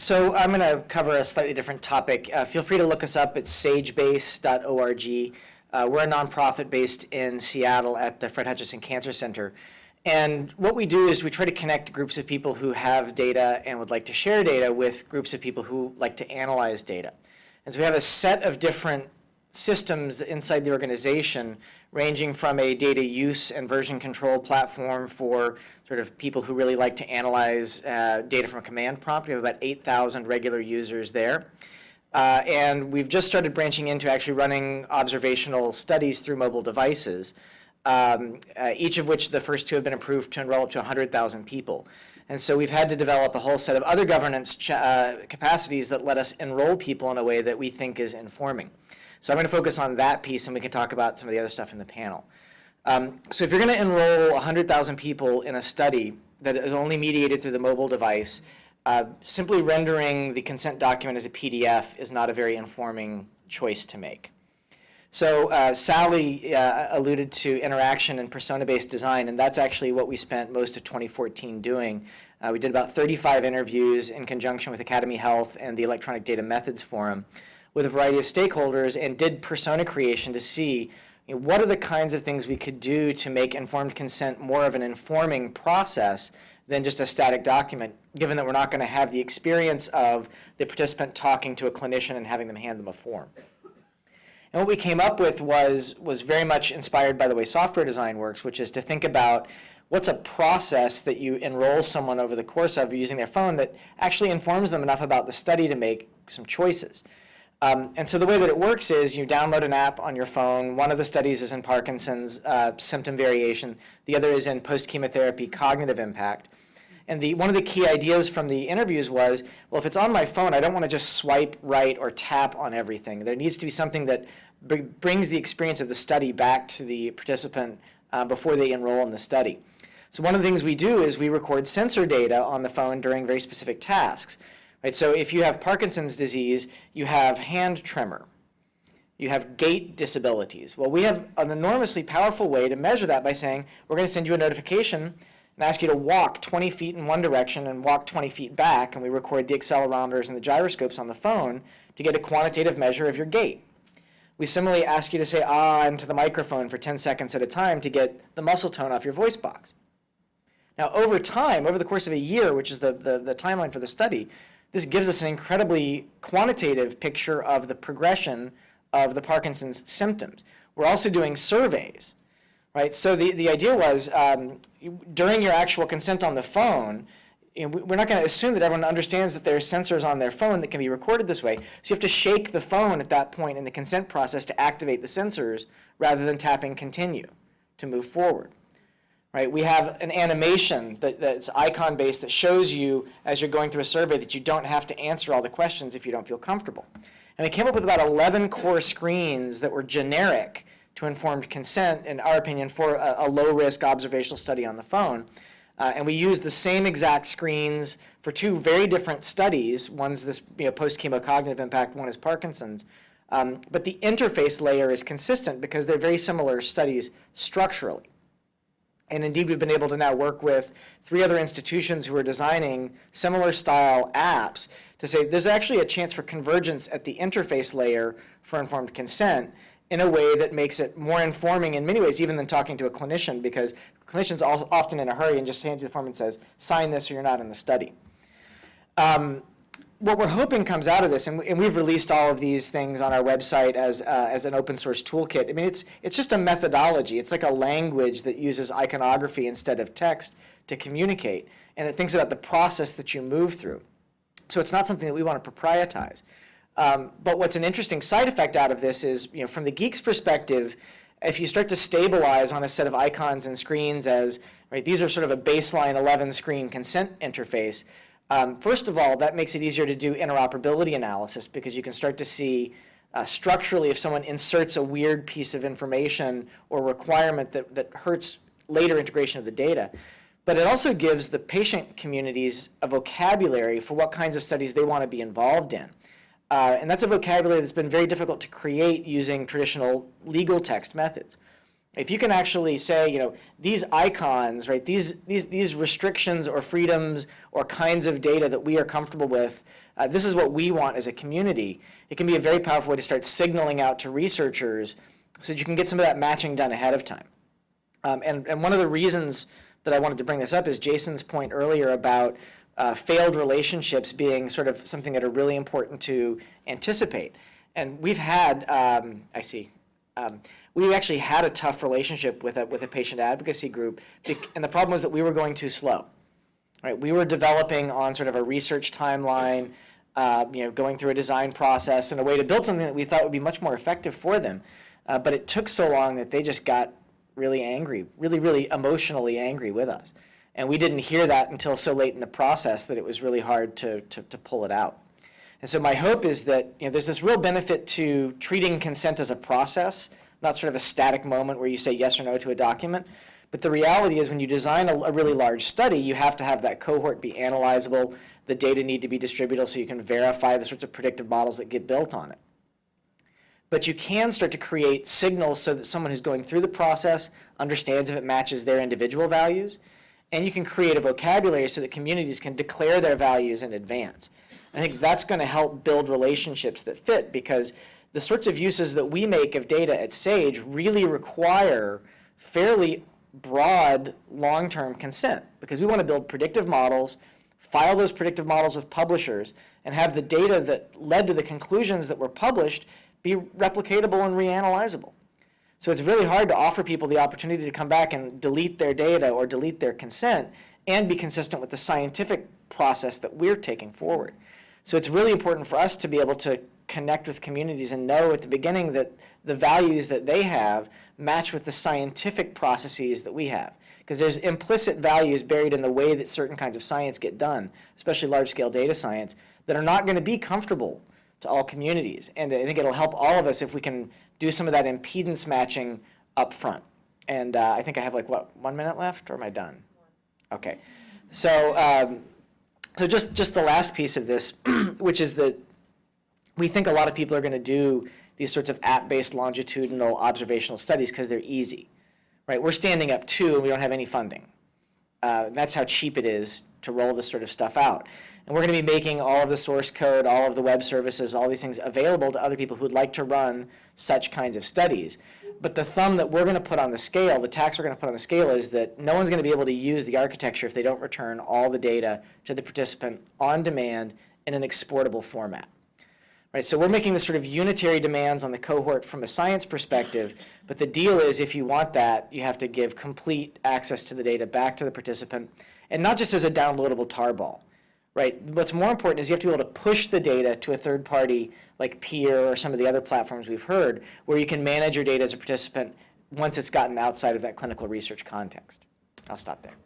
So I'm going to cover a slightly different topic. Uh, feel free to look us up at sagebase.org. Uh, we're a nonprofit based in Seattle at the Fred Hutchinson Cancer Center. And what we do is we try to connect groups of people who have data and would like to share data with groups of people who like to analyze data. And so we have a set of different systems inside the organization ranging from a data use and version control platform for sort of people who really like to analyze uh, data from a command prompt. We have about 8,000 regular users there. Uh, and we've just started branching into actually running observational studies through mobile devices, um, uh, each of which the first two have been approved to enroll up to 100,000 people. And so we've had to develop a whole set of other governance uh, capacities that let us enroll people in a way that we think is informing. So I'm going to focus on that piece, and we can talk about some of the other stuff in the panel. Um, so if you're going to enroll 100,000 people in a study that is only mediated through the mobile device, uh, simply rendering the consent document as a PDF is not a very informing choice to make. So uh, Sally uh, alluded to interaction and persona-based design, and that's actually what we spent most of 2014 doing. Uh, we did about 35 interviews in conjunction with Academy Health and the Electronic Data Methods Forum with a variety of stakeholders and did persona creation to see you know, what are the kinds of things we could do to make informed consent more of an informing process than just a static document, given that we're not going to have the experience of the participant talking to a clinician and having them hand them a form. And what we came up with was, was very much inspired by the way software design works, which is to think about what's a process that you enroll someone over the course of using their phone that actually informs them enough about the study to make some choices. Um, and so the way that it works is you download an app on your phone. One of the studies is in Parkinson's uh, symptom variation. The other is in post-chemotherapy cognitive impact. And the, one of the key ideas from the interviews was, well, if it's on my phone, I don't want to just swipe right or tap on everything. There needs to be something that br brings the experience of the study back to the participant uh, before they enroll in the study. So one of the things we do is we record sensor data on the phone during very specific tasks. Right? So if you have Parkinson's disease, you have hand tremor. You have gait disabilities. Well, we have an enormously powerful way to measure that by saying, we're going to send you a notification and ask you to walk 20 feet in one direction and walk 20 feet back, and we record the accelerometers and the gyroscopes on the phone to get a quantitative measure of your gait. We similarly ask you to say ah into the microphone for 10 seconds at a time to get the muscle tone off your voice box. Now, over time, over the course of a year, which is the, the, the timeline for the study, this gives us an incredibly quantitative picture of the progression of the Parkinson's symptoms. We're also doing surveys, right? So the, the idea was um, during your actual consent on the phone, you know, we're not going to assume that everyone understands that there are sensors on their phone that can be recorded this way. So you have to shake the phone at that point in the consent process to activate the sensors rather than tapping continue to move forward right? We have an animation that, that's icon-based that shows you as you're going through a survey that you don't have to answer all the questions if you don't feel comfortable. And we came up with about 11 core screens that were generic to informed consent, in our opinion, for a, a low-risk observational study on the phone. Uh, and we used the same exact screens for two very different studies. One's this you know, post-chemo cognitive impact, one is Parkinson's. Um, but the interface layer is consistent because they're very similar studies structurally. And indeed, we've been able to now work with three other institutions who are designing similar style apps to say there's actually a chance for convergence at the interface layer for informed consent in a way that makes it more informing in many ways even than talking to a clinician because clinicians are often in a hurry and just hands you the form and says, sign this or you're not in the study. Um, what we're hoping comes out of this, and, we, have released all of these things on our website as, uh, as an open source toolkit. I mean, it's, it's just a methodology. It's like a language that uses iconography instead of text to communicate, and it thinks about the process that you move through. So it's not something that we want to proprietize. Um, but what's an interesting side effect out of this is, you know, from the geek's perspective, if you start to stabilize on a set of icons and screens as, right, these are sort of a baseline 11 screen consent interface, um, first of all, that makes it easier to do interoperability analysis because you can start to see uh, structurally if someone inserts a weird piece of information or requirement that, that hurts later integration of the data. But it also gives the patient communities a vocabulary for what kinds of studies they want to be involved in. Uh, and that's a vocabulary that's been very difficult to create using traditional legal text methods. If you can actually say, you know, these icons, right, these, these, these restrictions or freedoms or kinds of data that we are comfortable with, uh, this is what we want as a community, it can be a very powerful way to start signaling out to researchers so that you can get some of that matching done ahead of time. Um, and, and one of the reasons that I wanted to bring this up is Jason's point earlier about uh, failed relationships being sort of something that are really important to anticipate. And we've had, um, I see, um, we actually had a tough relationship with a, with a patient advocacy group, and the problem was that we were going too slow. Right? We were developing on sort of a research timeline, uh, you know, going through a design process and a way to build something that we thought would be much more effective for them. Uh, but it took so long that they just got really angry, really, really emotionally angry with us. And we didn't hear that until so late in the process that it was really hard to, to, to pull it out. And so my hope is that you know, there's this real benefit to treating consent as a process, not sort of a static moment where you say yes or no to a document. But the reality is when you design a, a really large study, you have to have that cohort be analyzable. The data need to be distributable so you can verify the sorts of predictive models that get built on it. But you can start to create signals so that someone who's going through the process understands if it matches their individual values. And you can create a vocabulary so that communities can declare their values in advance. I think that's going to help build relationships that fit because the sorts of uses that we make of data at SAGE really require fairly broad long-term consent because we want to build predictive models, file those predictive models with publishers, and have the data that led to the conclusions that were published be replicatable and reanalyzable. So it's really hard to offer people the opportunity to come back and delete their data or delete their consent and be consistent with the scientific process that we're taking forward. So it's really important for us to be able to connect with communities and know at the beginning that the values that they have match with the scientific processes that we have. Because there's implicit values buried in the way that certain kinds of science get done, especially large-scale data science, that are not going to be comfortable to all communities. And I think it'll help all of us if we can do some of that impedance matching up front. And uh, I think I have like, what, one minute left, or am I done? Okay. So, um, so just, just the last piece of this, which is that we think a lot of people are going to do these sorts of app-based longitudinal observational studies because they're easy. Right? We're standing up two and we don't have any funding. Uh, that's how cheap it is to roll this sort of stuff out. And we're going to be making all of the source code, all of the web services, all these things available to other people who would like to run such kinds of studies. But the thumb that we're going to put on the scale, the tax we're going to put on the scale is that no one's going to be able to use the architecture if they don't return all the data to the participant on demand in an exportable format. Right, so we're making this sort of unitary demands on the cohort from a science perspective, but the deal is if you want that, you have to give complete access to the data back to the participant, and not just as a downloadable tarball. Right, what's more important is you have to be able to push the data to a third party like Peer or some of the other platforms we've heard, where you can manage your data as a participant once it's gotten outside of that clinical research context. I'll stop there.